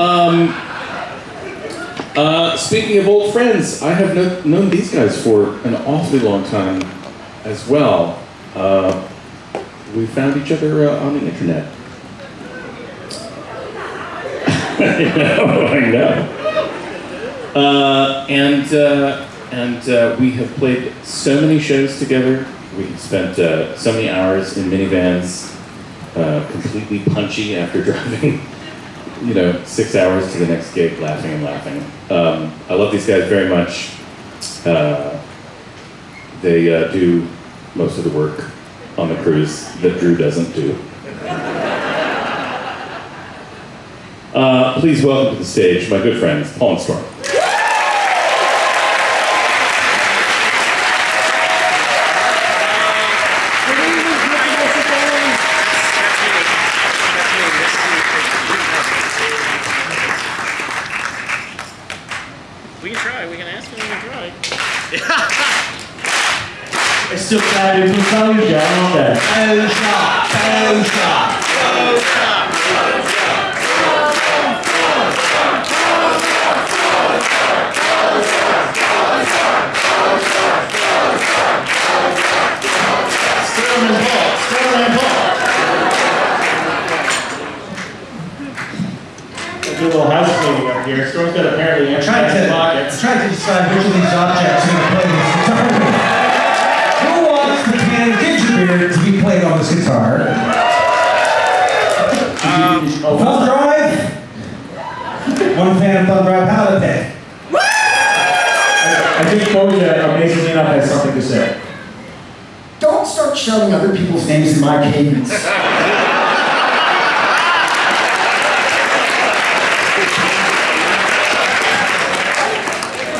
Um, uh, speaking of old friends, I have kno- known these guys for an awfully long time as well. Uh, we found each other uh, on the internet. I know, I know. Uh, and uh, and uh, we have played so many shows together. We spent so many hours in minivans, completely punchy after driving, you know, six hours to the next gig, laughing and laughing. Um, I love these guys very much. Uh, they uh, do most of the work on the cruise that Drew doesn't do. Uh, please welcome to the stage my good friends, Paul and Storm. We can try. We can ask him. We can try. I still got it to tell you down on that. Storm and Paul. Storm and Paul. Do a little house cleaning up here. Storm's got apparently empty Trying to, pockets. trying to decide which of these objects are going to play this One fan of thumb drive, how? I think Boja, amazingly enough, has something to say. Don't start shouting other people's names in my cadence.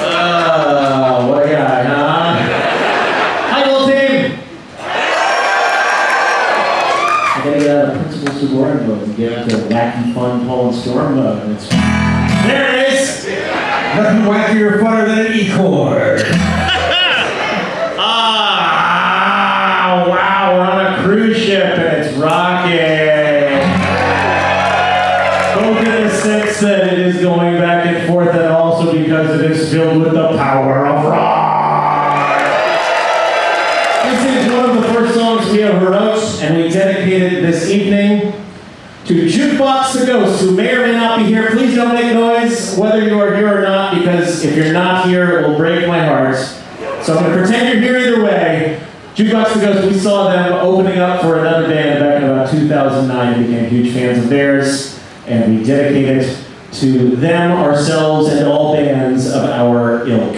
Uh, what guy, huh? Hi, team! I gotta get out of principal subordinate mode and get into wacky, fun, Paul and Storm mode. Nothing wackier funner than an E-chord. Ah, wow, we're on a cruise ship and it's rocking. Both in the sense that it is going back and forth and also because it is filled with the power of rock. This is one of the first songs we ever wrote and we dedicated this evening to Jukebox the Ghost, who may or may not be here. Please don't make noise whether you are here or not, because if you're not here, it will break my heart. So I'm going to pretend you're here either way. Jukebox the Ghost, we saw them opening up for another band back in about 2009 and became huge fans of theirs, and we dedicate it to them, ourselves, and all bands of our ilk.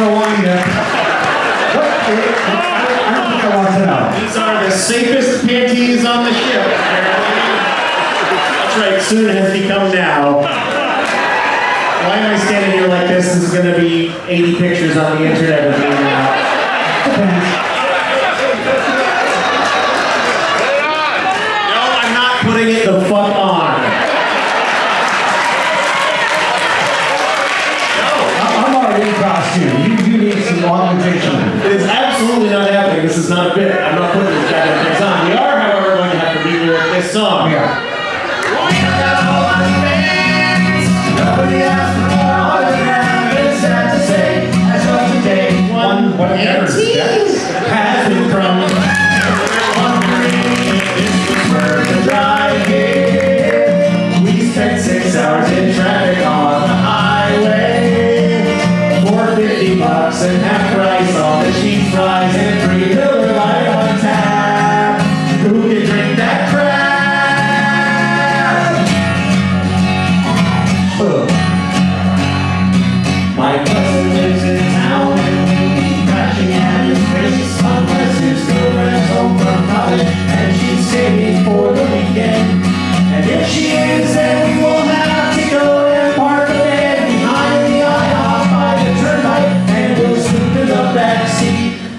I don't think I want to know. These are the safest panties on the ship. That's right, soon has become now. Why am I standing here like this? This is gonna be 80 pictures on the internet I'm not putting this on. We are, however, going to have to leave this song. We are. Nobody asked for. It's sad to say, one.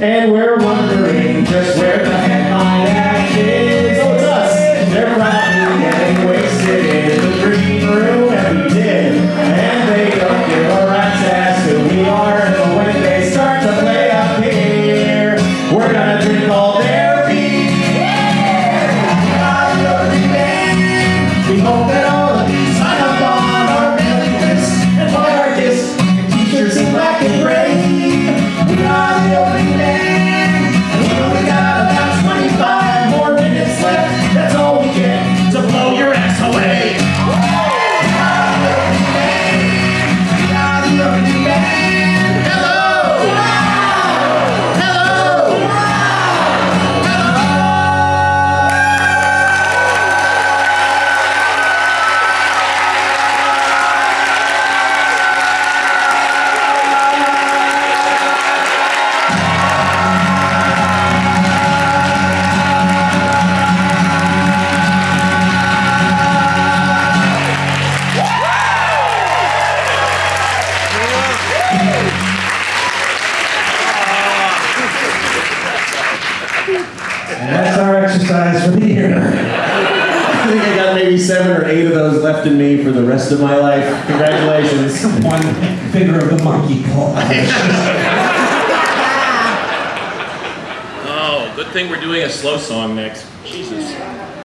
and where seven, or eight of those left in me for the rest of my life. Congratulations. One finger of the monkey paw. oh, good thing we're doing a slow song next. Jesus.